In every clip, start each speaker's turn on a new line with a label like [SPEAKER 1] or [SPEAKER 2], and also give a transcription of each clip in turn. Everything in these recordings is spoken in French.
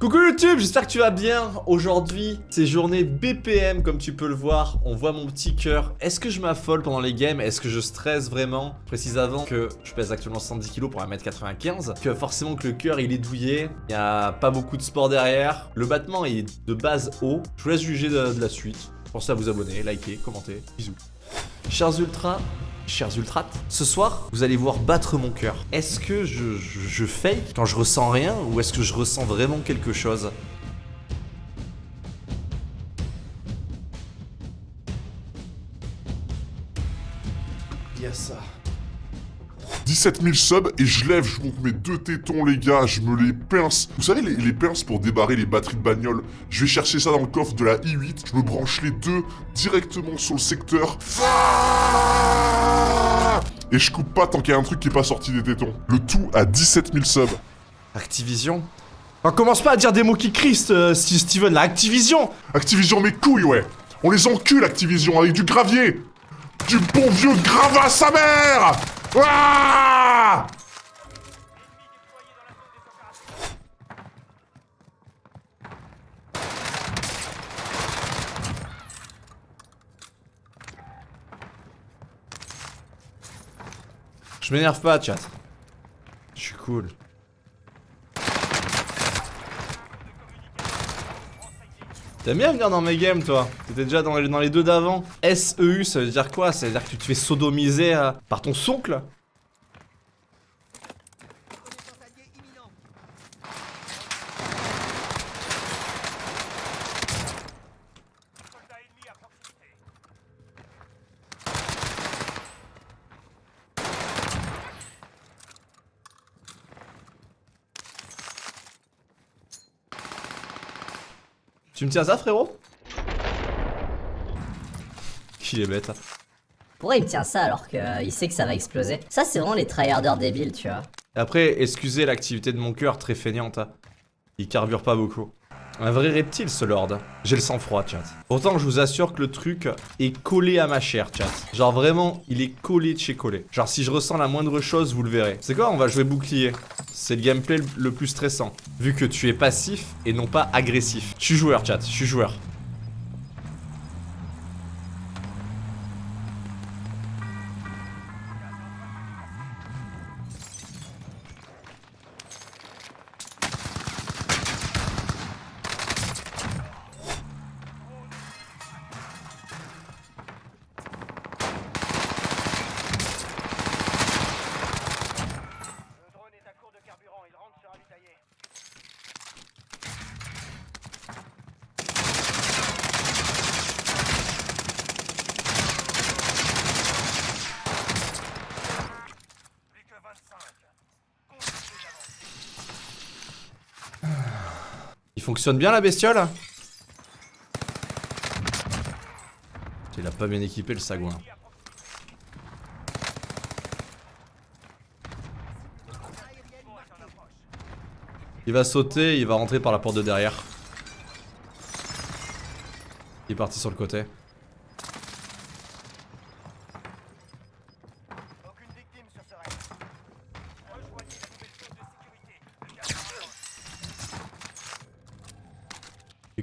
[SPEAKER 1] Coucou YouTube, j'espère que tu vas bien. Aujourd'hui, c'est journée BPM comme tu peux le voir. On voit mon petit cœur. Est-ce que je m'affole pendant les games? Est-ce que je stresse vraiment? Je précise avant que je pèse actuellement 110 kg pour 1m95. Que forcément que le cœur il est douillé. Il n'y a pas beaucoup de sport derrière. Le battement est de base haut. Je vous laisse juger de, de la suite. Pensez à vous abonner, liker, commenter. Bisous. Chers ultras, chers ultrates, ce soir, vous allez voir battre mon cœur. Est-ce que je, je, fake quand je ressens rien ou est-ce que je ressens vraiment quelque chose? Il y a ça.
[SPEAKER 2] 17 000 subs et je lève, je monte mes deux tétons les gars, je me les pince. Vous savez les, les pinces pour débarrer les batteries de bagnole Je vais chercher ça dans le coffre de la i8, je me branche les deux directement sur le secteur. Et je coupe pas tant qu'il y a un truc qui est pas sorti des tétons. Le tout à 17 000 subs.
[SPEAKER 1] Activision On commence pas à dire des mots qui crissent, euh, Steven, la Activision
[SPEAKER 2] Activision mes couilles ouais On les encule Activision avec du gravier Du bon vieux gravat sa mère Ouah
[SPEAKER 1] Je m'énerve pas, chat. Je suis cool. T'aimes bien venir dans mes games, toi? T'étais déjà dans les, dans les deux d'avant SEU, ça veut dire quoi? Ça veut dire que tu te fais sodomiser euh, par ton soncle Tu me tiens ça, frérot Qu'il est bête.
[SPEAKER 3] Pourquoi il me tient ça alors qu'il sait que ça va exploser Ça c'est vraiment les tryharders débiles tu vois.
[SPEAKER 1] Après, excusez l'activité de mon cœur très feignante. hein. Il carbure pas beaucoup. Un vrai reptile, ce lord. J'ai le sang-froid, chat. Pourtant, je vous assure que le truc est collé à ma chair, chat. Genre vraiment, il est collé de chez collé. Genre, si je ressens la moindre chose, vous le verrez. C'est quoi On va jouer bouclier. C'est le gameplay le plus stressant. Vu que tu es passif et non pas agressif. Je suis joueur, chat. Je suis joueur. Fonctionne bien, la bestiole Il a pas bien équipé, le sagouin. Il va sauter, il va rentrer par la porte de derrière. Il est parti sur le côté.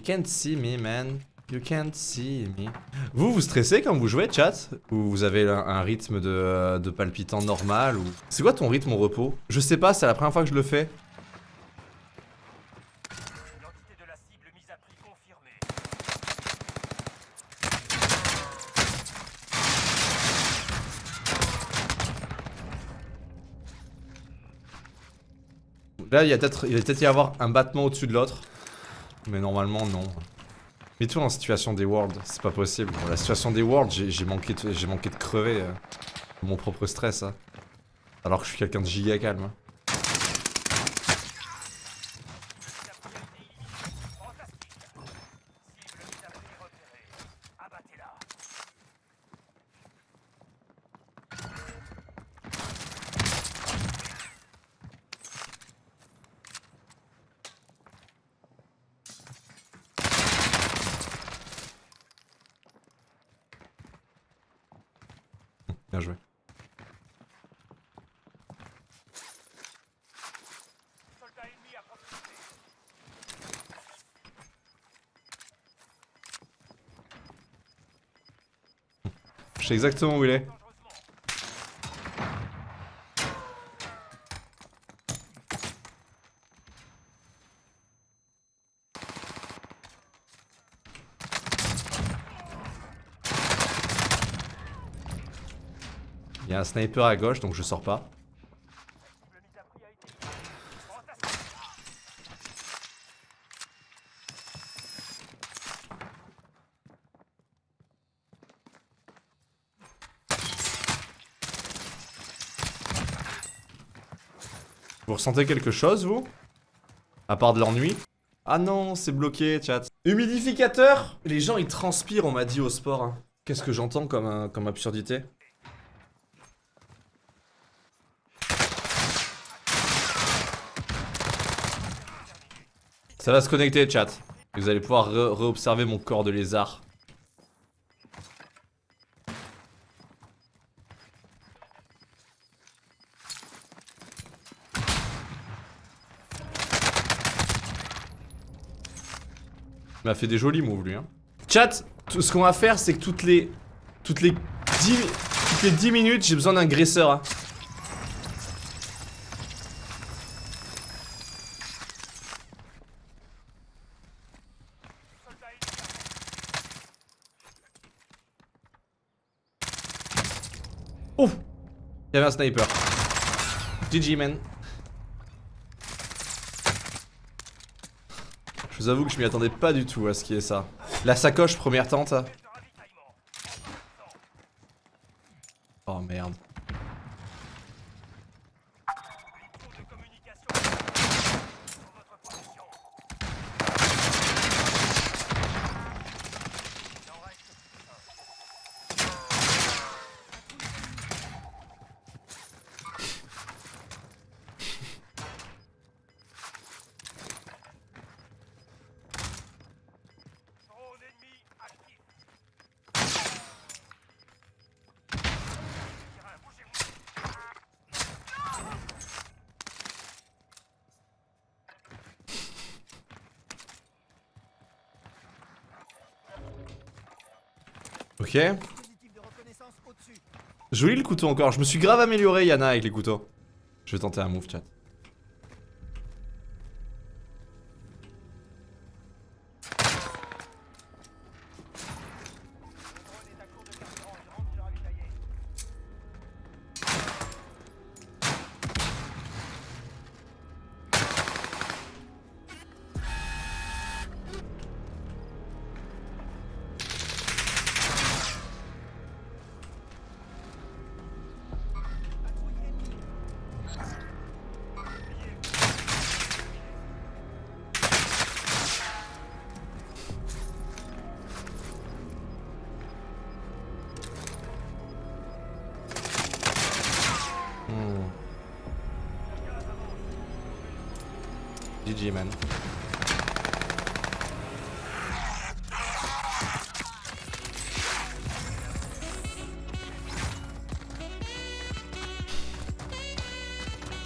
[SPEAKER 1] You can't see me, man. You can't see me. Vous, vous stressez quand vous jouez, chat? Ou vous avez un, un rythme de, de palpitant normal ou... C'est quoi ton rythme au repos? Je sais pas, c'est la première fois que je le fais.
[SPEAKER 4] L'identité de la cible mise à prix confirmée.
[SPEAKER 1] Là, il, peut-être- va peut-être y avoir un battement au-dessus de l'autre. Mais normalement, non. Mais toi, en situation des Worlds, c'est pas possible. La situation des Worlds, j'ai manqué, de- crever. euh, mon propre stress. hein. Alors que je suis quelqu'un de giga calme. Bien joué.
[SPEAKER 4] Je
[SPEAKER 1] sais exactement où il est. Il y a un sniper à gauche donc je sors pas. Vous ressentez quelque chose, vous? À part de l'ennui? Ah non, c'est bloqué, chat. Humidificateur? Les gens, ils transpirent, on m'a dit au sport. hein. Qu'est-ce que j'entends comme, euh, comme absurdité? Ça va se connecter, chat. Vous allez pouvoir re- re-observer mon corps de lézard. Il m'a fait des jolis moves lui hein. Chat, ce qu'on va faire c'est que toutes les toutes les 10 toutes les 10 minutes, j'ai besoin d'un graisseur. hein. Il y avait un sniper. GG man. Je vous avoue que je m'y attendais pas du tout à ce qui est ça. La sacoche, première tente. Oh merde. Ok. Joli le couteau encore. Je me suis grave amélioré, Yana, avec les couteaux. Je vais tenter un move, chat.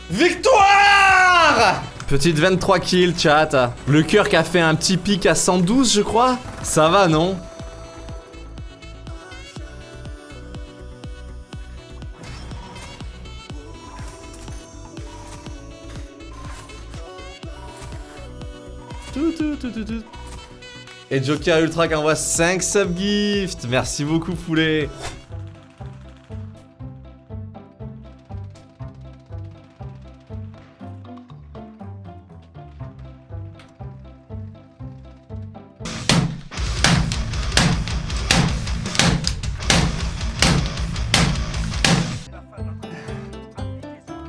[SPEAKER 1] Victoire Petite 23 kills, chat. Le cœur qui a fait un petit pic à 112, je crois. Ça va, non? Et Joker Ultra qui envoie 5 subgifts. Merci beaucoup, poulet.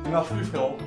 [SPEAKER 1] Il marche plus, frérot.